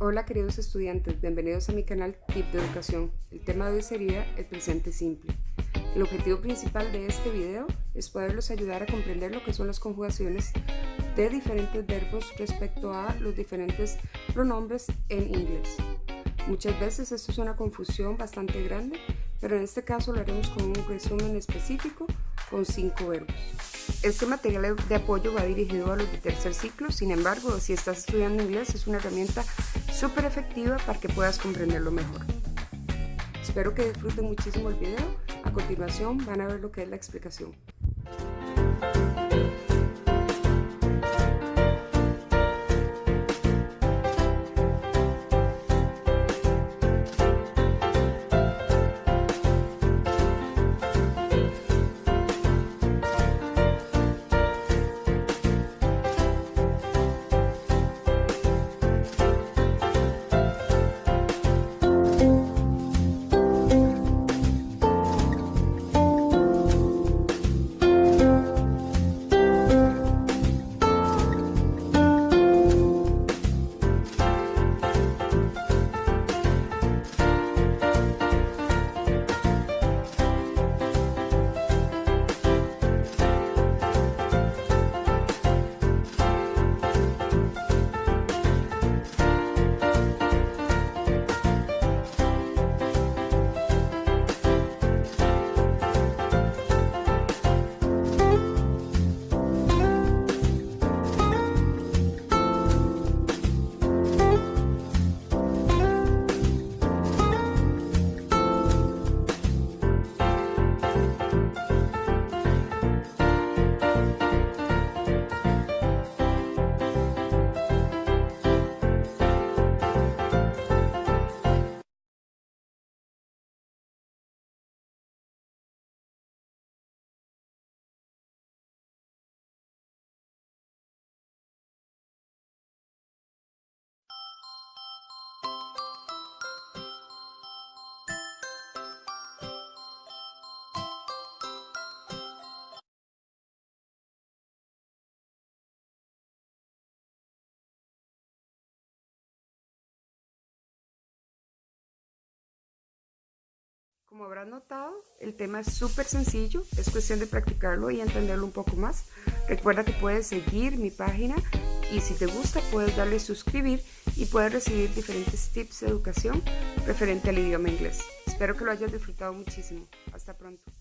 Hola queridos estudiantes, bienvenidos a mi canal Tip de Educación. El tema de hoy sería el presente simple. El objetivo principal de este video es poderlos ayudar a comprender lo que son las conjugaciones de diferentes verbos respecto a los diferentes pronombres en inglés. Muchas veces esto es una confusión bastante grande, pero en este caso lo haremos con un resumen específico con cinco verbos. Este material de apoyo va dirigido a los de tercer ciclo, sin embargo, si estás estudiando inglés es una herramienta súper efectiva para que puedas comprenderlo mejor. Espero que disfruten muchísimo el video. A continuación van a ver lo que es la explicación. Como habrán notado, el tema es súper sencillo, es cuestión de practicarlo y entenderlo un poco más. Recuerda que puedes seguir mi página y si te gusta puedes darle suscribir y puedes recibir diferentes tips de educación referente al idioma inglés. Espero que lo hayas disfrutado muchísimo. Hasta pronto.